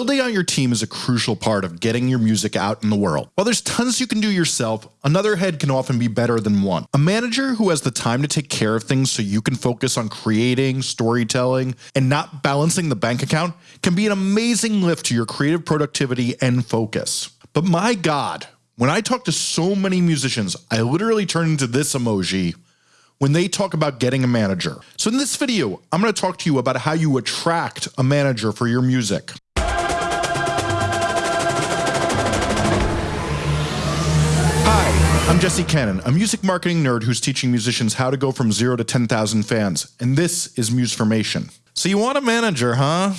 Building out your team is a crucial part of getting your music out in the world. While there's tons you can do yourself, another head can often be better than one. A manager who has the time to take care of things so you can focus on creating, storytelling, and not balancing the bank account can be an amazing lift to your creative productivity and focus. But my God, when I talk to so many musicians, I literally turn into this emoji when they talk about getting a manager. So in this video, I'm going to talk to you about how you attract a manager for your music. I'm Jesse Cannon, a music marketing nerd who's teaching musicians how to go from zero to 10,000 fans, and this is Musformation. So you want a manager, huh?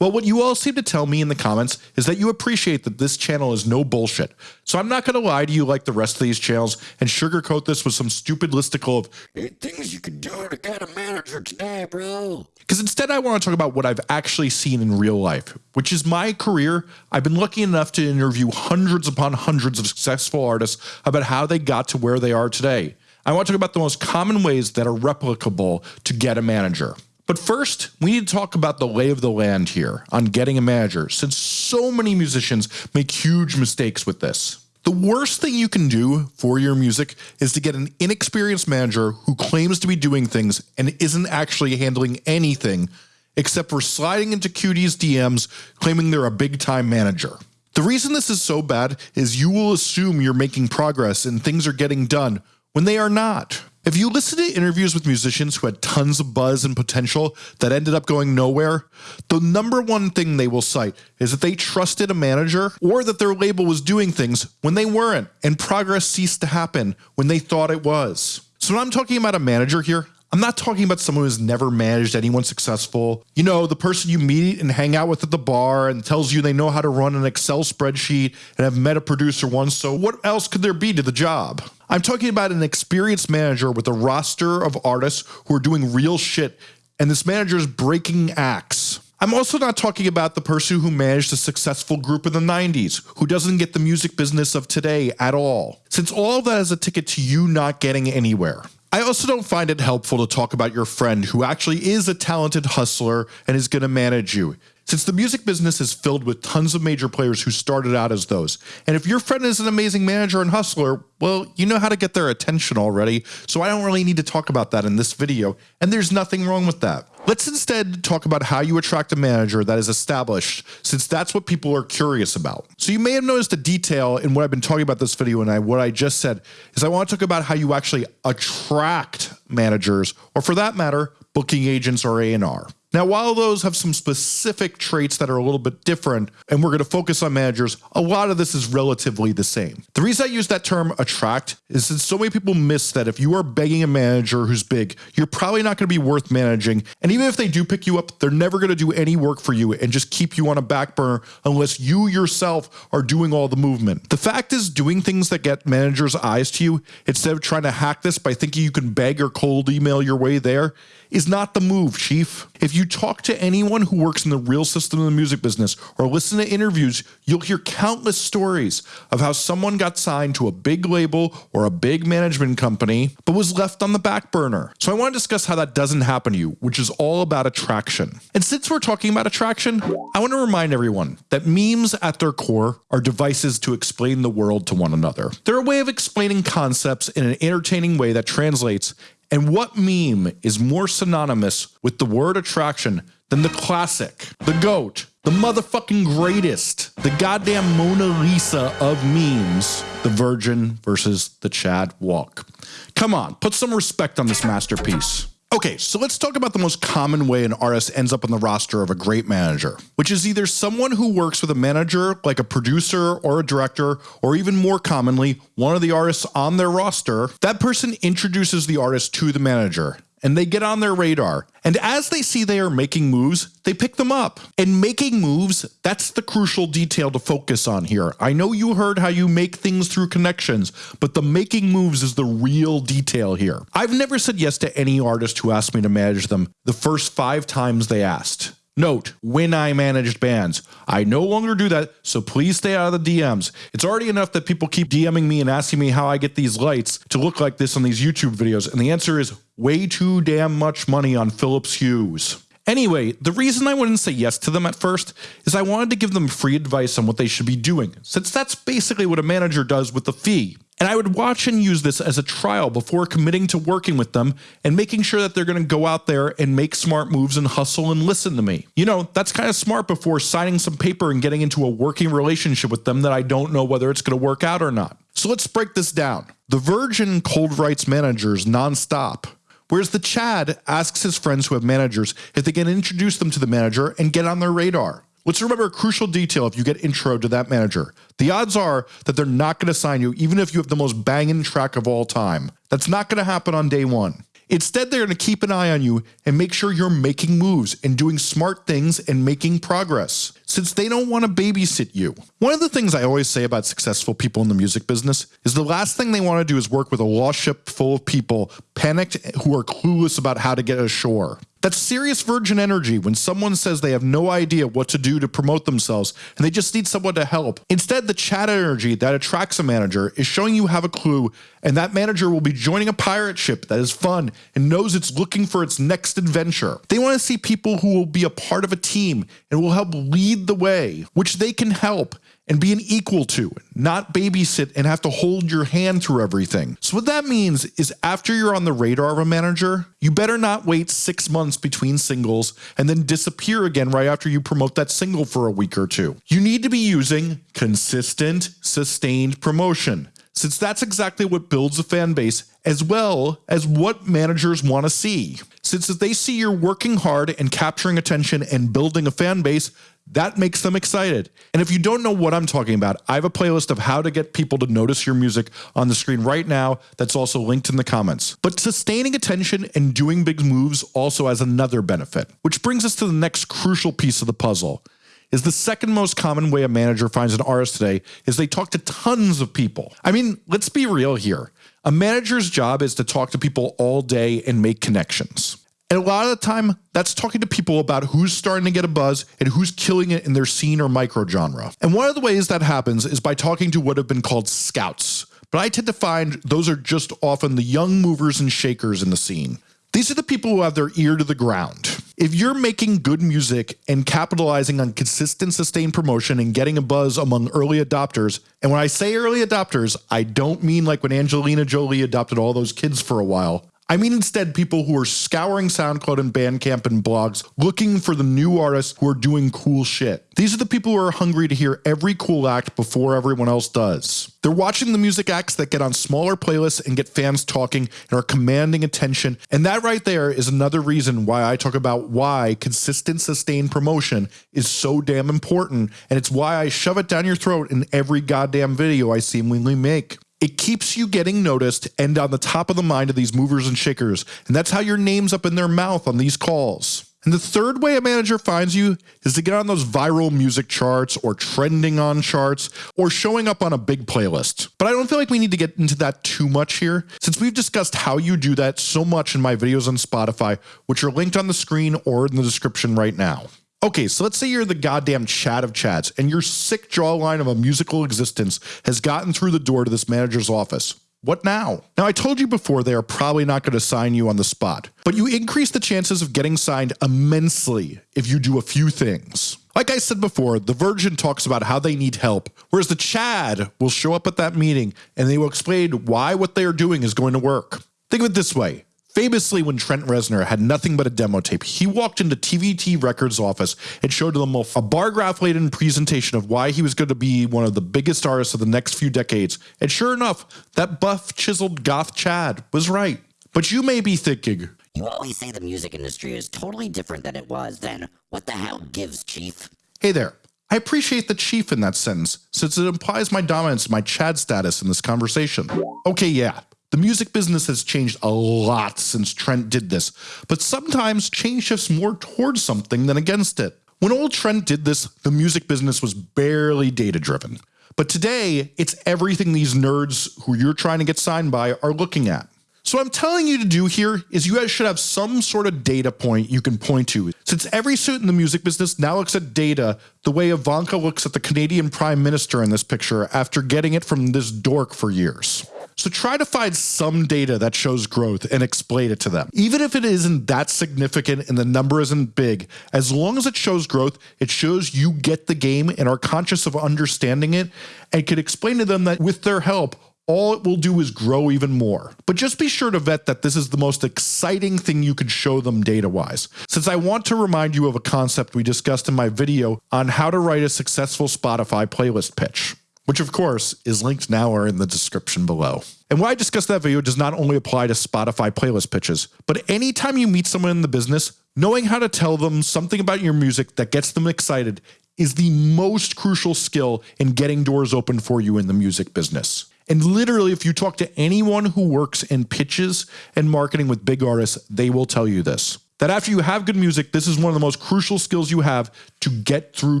Well, what you all seem to tell me in the comments is that you appreciate that this channel is no bullshit. So I'm not going to lie to you like the rest of these channels and sugarcoat this with some stupid listicle of eight things you can do to get a manager today, bro. Because instead I want to talk about what I've actually seen in real life, which is my career. I've been lucky enough to interview hundreds upon hundreds of successful artists about how they got to where they are today. I want to talk about the most common ways that are replicable to get a manager. But first, we need to talk about the lay of the land here on getting a manager, since so many musicians make huge mistakes with this. The worst thing you can do for your music is to get an inexperienced manager who claims to be doing things and isn't actually handling anything except for sliding into Qt's DMs claiming they're a big time manager. The reason this is so bad is you will assume you're making progress and things are getting done when they are not. If you listen to interviews with musicians who had tons of buzz and potential that ended up going nowhere, the number one thing they will cite is that they trusted a manager or that their label was doing things when they weren't and progress ceased to happen when they thought it was. So when I'm talking about a manager here, I'm not talking about someone who's never managed anyone successful. You know, the person you meet and hang out with at the bar and tells you they know how to run an Excel spreadsheet and have met a producer once. So what else could there be to the job? I'm talking about an experienced manager with a roster of artists who are doing real shit and this manager is breaking acts. I'm also not talking about the person who managed a successful group in the 90s, who doesn't get the music business of today at all, since all of that is a ticket to you not getting anywhere. I also don't find it helpful to talk about your friend who actually is a talented hustler and is going to manage you. Since the music business is filled with tons of major players who started out as those. And if your friend is an amazing manager and hustler, well, you know how to get their attention already. So I don't really need to talk about that in this video. And there's nothing wrong with that. Let's instead talk about how you attract a manager that is established, since that's what people are curious about. So you may have noticed a detail in what I've been talking about this video and I, what I just said is I want to talk about how you actually attract managers, or for that matter, booking agents or A&R. Now, while those have some specific traits that are a little bit different, and we're going to focus on managers, a lot of this is relatively the same. The reason I use that term attract is that so many people miss that if you are begging a manager who's big, you're probably not going to be worth managing. And even if they do pick you up, they're never going to do any work for you and just keep you on a back burner unless you yourself are doing all the movement. The fact is doing things that get managers' eyes to you instead of trying to hack this by thinking you can beg or cold email your way there is not the move, chief. If you talk to anyone who works in the real system of the music business or listen to interviews, you'll hear countless stories of how someone got signed to a big label or a big management company, but was left on the back burner. So I want to discuss how that doesn't happen to you, which is all about attraction. And since we're talking about attraction, I want to remind everyone that memes at their core are devices to explain the world to one another. They're a way of explaining concepts in an entertaining way that translates and what meme is more synonymous with the word attraction than the classic, the GOAT, the motherfucking greatest, the goddamn Mona Lisa of memes, the Virgin versus the Chad Walk. Come on, put some respect on this masterpiece. Okay, so let's talk about the most common way an artist ends up on the roster of a great manager, which is either someone who works with a manager like a producer or a director, or even more commonly, one of the artists on their roster. That person introduces the artist to the manager and they get on their radar. And as they see they are making moves, they pick them up. And making moves, that's the crucial detail to focus on here. I know you heard how you make things through connections, but the making moves is the real detail here. I've never said yes to any artist who asked me to manage them the first five times they asked. Note, when I managed bands, I no longer do that, so please stay out of the DMs. It's already enough that people keep DMing me and asking me how I get these lights to look like this on these YouTube videos, and the answer is way too damn much money on Philips Hues. Anyway, the reason I wouldn't say yes to them at first is I wanted to give them free advice on what they should be doing, since that's basically what a manager does with the fee. And I would watch and use this as a trial before committing to working with them and making sure that they're going to go out there and make smart moves and hustle and listen to me. You know, that's kind of smart before signing some paper and getting into a working relationship with them that I don't know whether it's going to work out or not. So let's break this down. The Virgin cold writes managers nonstop. Whereas the Chad asks his friends who have managers if they can introduce them to the manager and get on their radar. Let's remember a crucial detail if you get intro to that manager. The odds are that they're not going to sign you even if you have the most banging track of all time. That's not going to happen on day one. Instead, they're going to keep an eye on you and make sure you're making moves and doing smart things and making progress, since they don't want to babysit you. One of the things I always say about successful people in the music business is the last thing they want to do is work with a lost ship full of people panicked who are clueless about how to get ashore. That's serious virgin energy when someone says they have no idea what to do to promote themselves and they just need someone to help. Instead, the Chad energy that attracts a manager is showing you have a clue and that manager will be joining a pirate ship that is fun and knows it's looking for its next adventure. They want to see people who will be a part of a team and will help lead the way, which they can help and be an equal to, not babysit and have to hold your hand through everything. So what that means is after you're on the radar of a manager, you better not wait six months between singles and then disappear again right after you promote that single for a week or two. You need to be using consistent, sustained promotion since that's exactly what builds a fan base as well as what managers want to see. Since they see you're working hard and capturing attention and building a fan base, that makes them excited. And if you don't know what I'm talking about, I have a playlist of how to get people to notice your music on the screen right now that's also linked in the comments. But sustaining attention and doing big moves also has another benefit, which brings us to the next crucial piece of the puzzle. Is the second most common way a manager finds an artist today is they talk to tons of people. I mean, let's be real here. A manager's job is to talk to people all day and make connections. And a lot of the time, that's talking to people about who's starting to get a buzz and who's killing it in their scene or micro genre. And one of the ways that happens is by talking to what have been called scouts. But I tend to find those are just often the young movers and shakers in the scene. These are the people who have their ear to the ground. If you're making good music and capitalizing on consistent sustained promotion and getting a buzz among early adopters, and when I say early adopters, I don't mean like when Angelina Jolie adopted all those kids for a while. I mean instead people who are scouring SoundCloud and Bandcamp and blogs looking for the new artists who are doing cool shit. These are the people who are hungry to hear every cool act before everyone else does. They're watching the music acts that get on smaller playlists and get fans talking and are commanding attention. And that right there is another reason why I talk about why consistent sustained promotion is so damn important. And it's why I shove it down your throat in every goddamn video I seemingly make. It keeps you getting noticed and on the top of the mind of these movers and shakers. And that's how your name's up in their mouth on these calls. And the third way a manager finds you is to get on those viral music charts or trending on charts or showing up on a big playlist. But I don't feel like we need to get into that too much here since we've discussed how you do that so much in my videos on Spotify, which are linked on the screen or in the description right now. Okay, so let's say you're the goddamn Chad of Chads and your sick jawline of a musical existence has gotten through the door to this manager's office. What now? Now, I told you before they are probably not going to sign you on the spot, but you increase the chances of getting signed immensely if you do a few things. Like I said before, the Virgin talks about how they need help, whereas the Chad will show up at that meeting and they will explain why what they are doing is going to work. Think of it this way Famously, when Trent Reznor had nothing but a demo tape, he walked into TVT Records office and showed them a bar graph laden presentation of why he was going to be one of the biggest artists of the next few decades. And sure enough, that buff, chiseled goth Chad was right. But you may be thinking, You always say the music industry is totally different than it was then. What the hell gives, Chief? hey there. I appreciate the chief in that sentence, since it implies my dominance, my Chad status in this conversation. Okay, yeah, the music business has changed a lot since Trent did this, but sometimes change shifts more towards something than against it. When old Trent did this, the music business was barely data driven. But today, it's everything these nerds who you're trying to get signed by are looking at. So what I'm telling you to do here is you guys should have some sort of data point you can point to. Since every suit in the music business now looks at data the way Ivanka looks at the Canadian Prime Minister in this picture after getting it from this dork for years. So try to find some data that shows growth and explain it to them. Even if it isn't that significant and the number isn't big, as long as it shows growth, it shows you get the game and are conscious of understanding it and can explain to them that with their help, all it will do is grow even more. But just be sure to vet that this is the most exciting thing you could show them data wise, since I want to remind you of a concept we discussed in my video on how to write a successful Spotify playlist pitch which of course is linked now or in the description below. And what I discussed that video does not only apply to Spotify playlist pitches, but anytime you meet someone in the business, knowing how to tell them something about your music that gets them excited is the most crucial skill in getting doors open for you in the music business. And literally, if you talk to anyone who works in pitches and marketing with big artists, they will tell you this that after you have good music, this is one of the most crucial skills you have to get through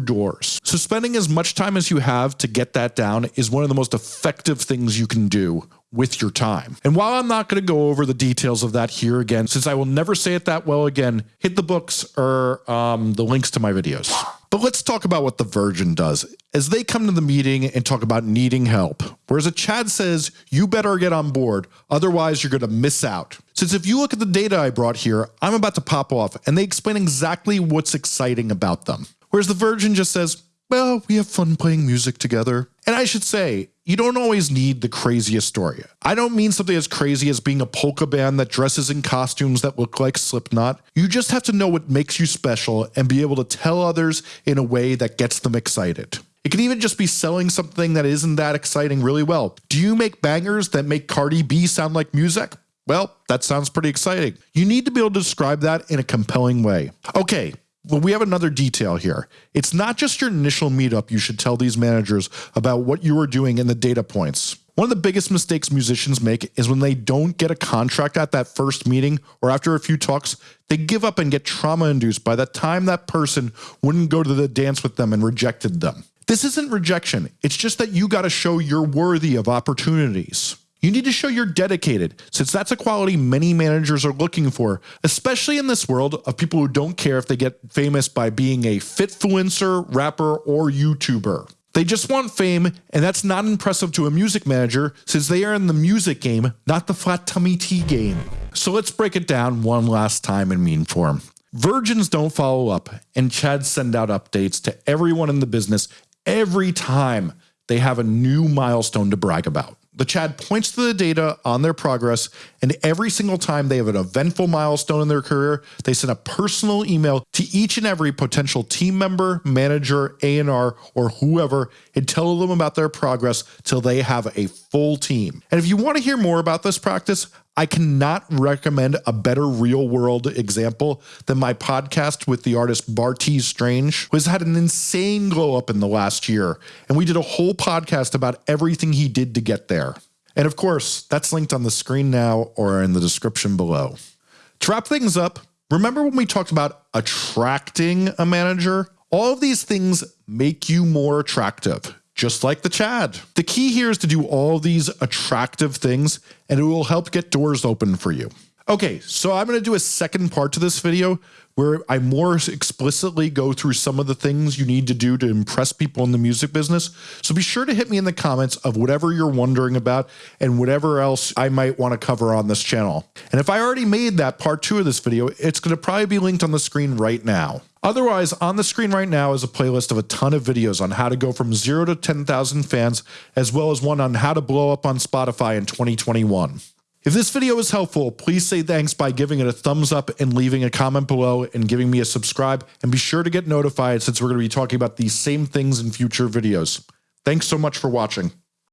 doors. So, spending as much time as you have to get that down is one of the most effective things you can do with your time. And while I'm not going to go over the details of that here again, since I will never say it that well again, hit the books or um, the links to my videos. But let's talk about what the Virgin does as they come to the meeting and talk about needing help. Whereas a Chad says, you better get on board, otherwise you're going to miss out. Since if you look at the data I brought here, I'm about to pop off and they explain exactly what's exciting about them. Whereas the Virgin just says, well, we have fun playing music together. And I should say, you don't always need the craziest story. I don't mean something as crazy as being a polka band that dresses in costumes that look like Slipknot. You just have to know what makes you special and be able to tell others in a way that gets them excited. It can even just be selling something that isn't that exciting really well. Do you make bangers that make Cardi B sound like music? Well, that sounds pretty exciting. You need to be able to describe that in a compelling way. Okay, well, we have another detail here. It's not just your initial meetup you should tell these managers about what you are doing and the data points. One of the biggest mistakes musicians make is when they don't get a contract at that first meeting or after a few talks, they give up and get trauma induced by the time that person wouldn't go to the dance with them and rejected them. This isn't rejection. It's just that you got to show you're worthy of opportunities. You need to show you're dedicated, since that's a quality many managers are looking for, especially in this world of people who don't care if they get famous by being a fitfluencer, rapper, or YouTuber. They just want fame, and that's not impressive to a music manager since they are in the music game, not the flat tummy tea game. So let's break it down one last time in meme form. Virgins don't follow up, and Chads send out updates to everyone in the business every time they have a new milestone to brag about. The Chad points to the data on their progress, and every single time they have an eventful milestone in their career, they send a personal email to each and every potential team member, manager, A&R, or whoever and tell them about their progress till they have a full team. And if you want to hear more about this practice, I cannot recommend a better real world example than my podcast with the artist Bartees Strange, who has had an insane glow up in the last year. And we did a whole podcast about everything he did to get there. And of course, that's linked on the screen now or in the description below. To wrap things up, remember when we talked about attracting a manager? All of these things make you more attractive just like the Chad. The key here is to do all these attractive things and it will help get doors open for you. Okay, so I'm going to do a second part to this video where I more explicitly go through some of the things you need to do to impress people in the music business. So be sure to hit me in the comments of whatever you're wondering about and whatever else I might want to cover on this channel. And if I already made that part two of this video, it's going to probably be linked on the screen right now. Otherwise, on the screen right now is a playlist of a ton of videos on how to go from zero to 10,000 fans, as well as one on how to blow up on Spotify in 2021. If this video was helpful, please say thanks by giving it a thumbs up and leaving a comment below and giving me a subscribe. And be sure to get notified since we're going to be talking about these same things in future videos. Thanks so much for watching.